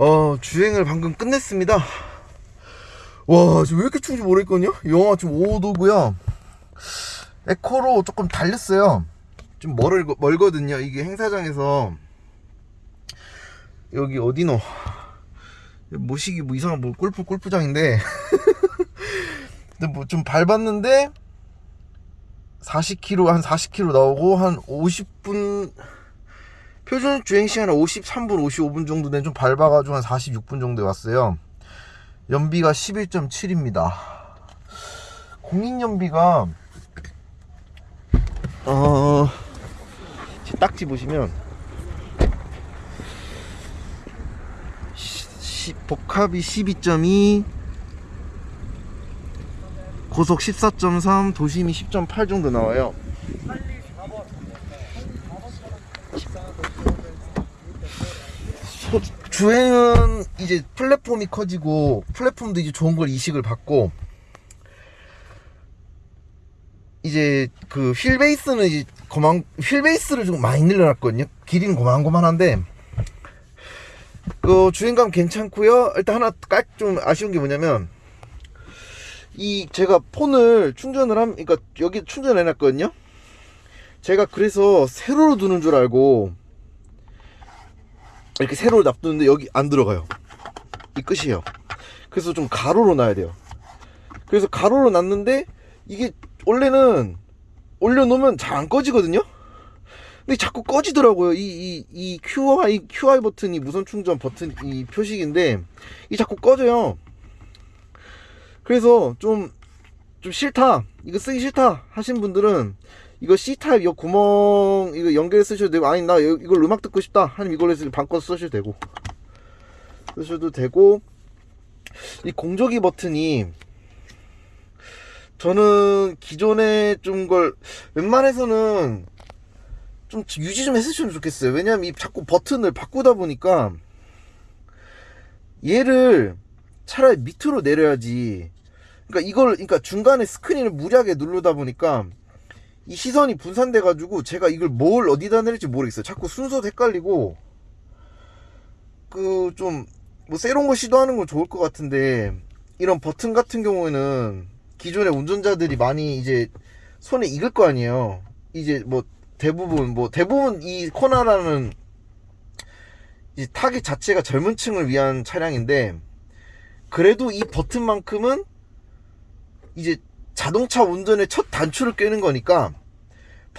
어, 주행을 방금 끝냈습니다. 와, 지금 왜 이렇게 추운지 모르겠거든요? 영하 지금 5도고요. 에코로 조금 달렸어요. 좀 멀, 멀거든요. 이게 행사장에서 여기 어디노? 모시기 뭐 이상한 뭐 골프 골프장인데 근데 뭐 좀 밟았는데 40km 한 40km 나오고 한 50분 표준 주행 시간은 53분 55분 정도 된좀 밟아가지고 한 46분 정도에 왔어요. 연비가 11.7입니다. 공인 연비가 어 제 딱지 보시면 시- 시- 복합이 12.2 고속 14.3 도심이 10.8 정도 나와요. 소- 주행은 이제 플랫폼이 커지고 플랫폼도 이제 좋은 걸 이식을 받고 이제 그 휠베이스는 이제 고만 휠베이스를 좀 많이 늘려놨거든요. 길이는 고만고만한데 그 주행감 괜찮고요. 일단 하나 깔 좀 아쉬운 게 뭐냐면 이 제가 폰을 충전을 함 그러니까 여기 충전해 놨거든요. 제가 그래서 세로로 두는 줄 알고 이렇게 세로로 놔두는데 여기 안 들어가요. 이 끝이에요. 그래서 좀 가로로 놔야 돼요. 그래서 가로로 놨는데 이게 원래는 올려놓으면 잘 안 꺼지거든요? 근데 자꾸 꺼지더라고요. 이 이 이 QI QI 버튼이 무선 충전 버튼 이 표식인데 이 자꾸 꺼져요. 그래서 좀, 좀 싫다. 이거 쓰기 싫다. 하신 분들은 이거 C타입 이 구멍 이거 연결해 쓰셔도 되고 아니 나 이- 이걸 음악 듣고 싶다. 하면 이걸로 해서 방꺼 쓰셔도 되고 쓰셔도 되고 이 공조기 버튼이 저는 기존에 좀 걸 웬만해서는 좀 유지 좀 했으면 좋겠어요. 왜냐면 이 자꾸 버튼을 바꾸다 보니까 얘를 차라리 밑으로 내려야지. 그러니까 이걸 그러니까 중간에 스크린을 무리하게 누르다 보니까 이 시선이 분산돼 가지고 제가 이걸 뭘 어디다 내릴지 모르겠어요. 자꾸 순서도 헷갈리고 그 좀 뭐 새로운 거 시도하는 건 좋을 것 같은데 이런 버튼 같은 경우에는 기존의 운전자들이 많이 이제 손에 익을 거 아니에요. 이제 뭐 대부분 뭐 대부분 이 코나라는 이 타겟 자체가 젊은 층을 위한 차량인데 그래도 이 버튼만큼은 이제 자동차 운전의 첫 단추를 꿰는 거니까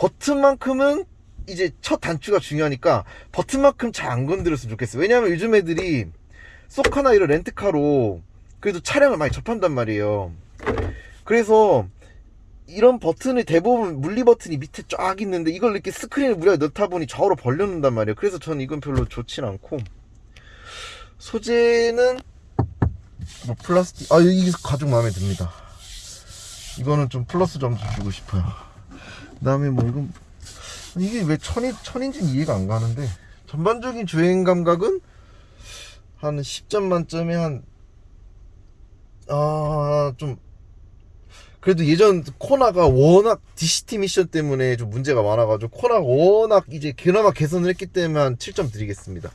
버튼만큼은 이제 첫 단추가 중요하니까 버튼만큼 잘 안 건드렸으면 좋겠어요. 왜냐하면 요즘 애들이 쏘카나 이런 렌트카로 그래도 차량을 많이 접한단 말이에요. 그래서 이런 버튼이 대부분 물리 버튼이 밑에 쫙 있는데 이걸 이렇게 스크린을 무리하게 넣다 보니 좌우로 벌려놓는단 말이에요. 그래서 저는 이건 별로 좋진 않고 소재는 뭐 플라스틱 아 이게 가죽 마음에 듭니다. 이거는 좀 플러스 점수 주고 싶어요. 그 다음에 뭐 이건 이게 왜 천인 천인지는 이해가 안 가는데 전반적인 주행 감각은 한 10점 만점에 한 아 좀 그래도 예전 코나가 워낙 DCT 미션 때문에 좀 문제가 많아가지고 코나가 워낙 이제 그나마 개선을 했기 때문에 한 7점 드리겠습니다.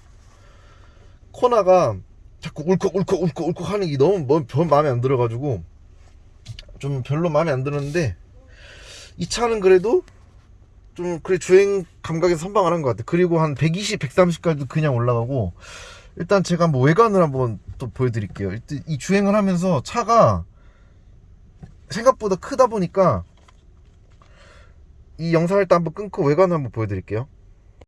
코나가 자꾸 울컥 울컥 울컥 울컥 하는 게 너무 뭐- 별 마음에 안 들어가지고 좀 별로 마음에 안 들었는데 이 차는 그래도 좀 그래 주행 감각에 선방을 한 것 같아. 그리고 한 120, 130까지도 그냥 올라가고 일단 제가 한번 외관을 한번 또 보여드릴게요. 일단 이 주행을 하면서 차가 생각보다 크다 보니까 이 영상을 일단 한번 끊고 외관을 한번 보여드릴게요.